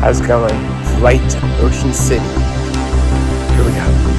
How's it going? Flight to Ocean City. Here we go.